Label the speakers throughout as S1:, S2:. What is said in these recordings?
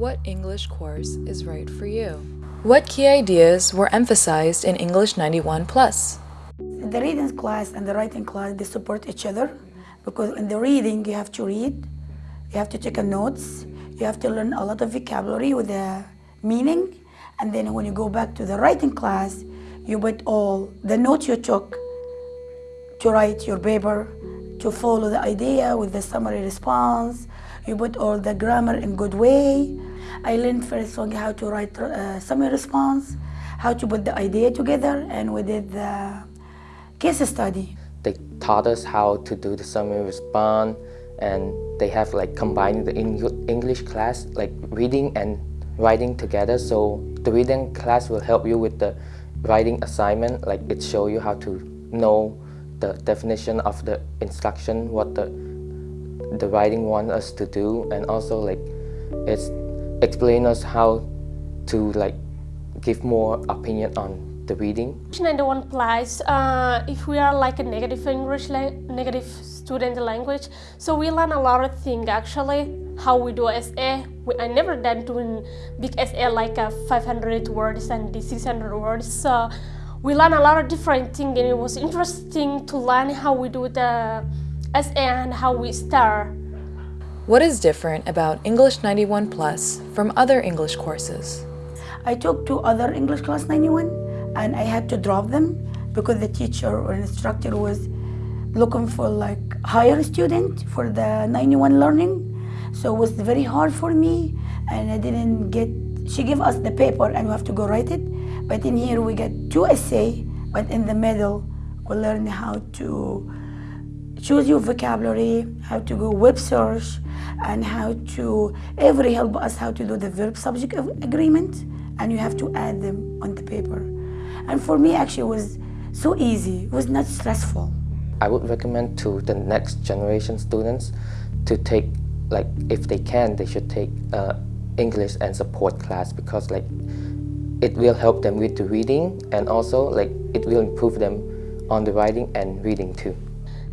S1: What English course is right for you? What key ideas were emphasized in English 91 Plus?
S2: The reading class and the writing class, they support each other because in the reading you have to read, you have to take a notes, you have to learn a lot of vocabulary with the meaning, and then when you go back to the writing class, you put all the notes you took to write your paper, to follow the idea with the summary response, you put all the grammar in good way. I learned first one how to write uh, summary response, how to put the idea together, and we did the case study.
S3: They taught us how to do the summary response, and they have like combined the English class, like reading and writing together. So the reading class will help you with the writing assignment, like it show you how to know the definition of the instruction, what the the writing want us to do, and also like it's explain us how to like give more opinion on the reading.
S4: 91 plus uh, if we are like a negative English negative student language, so we learn a lot of things actually. How we do SA. we, I never done doing big essay like uh, 500 words and 600 words. So we learn a lot of different things and it was interesting to learn how we do the SA and how we start.
S1: What is different about English 91 Plus from other English courses?
S2: I took two other English class 91 and I had to drop them because the teacher or instructor was looking for like higher student for the 91 learning. So it was very hard for me and I didn't get, she gave us the paper and we have to go write it. But in here we get two essay, but in the middle we learn how to choose your vocabulary, how to go web search, and how to every help us how to do the verb subject agreement, and you have to add them on the paper. And for me, actually, it was so easy. It was not stressful.
S3: I would recommend to the next generation students to take, like, if they can, they should take uh, English and support class because, like, it will help them with the reading and also like it will improve them on the writing and reading too.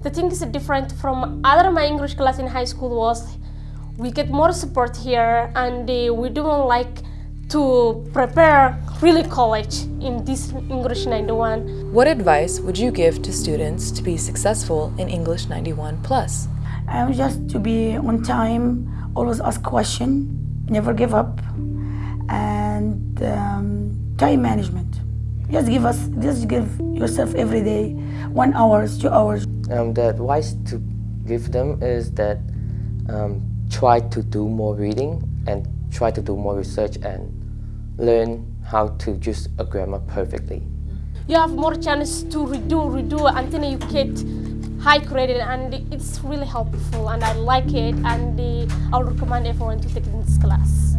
S4: The thing is different from other my English class in high school was we get more support here and uh, we don't like to prepare really college in this English 91.
S1: What advice would you give to students to be successful in English 91 plus?
S2: Um, just to be on time, always ask question, never give up, and um, time management. Just give us, just give yourself every day one hours, two hours.
S3: Um, the advice to give them is that um, try to do more reading and try to do more research and learn how to use a grammar perfectly.
S4: You have more chance to redo, redo until you get high credit and it's really helpful and I like it and uh, I would recommend everyone to take this class.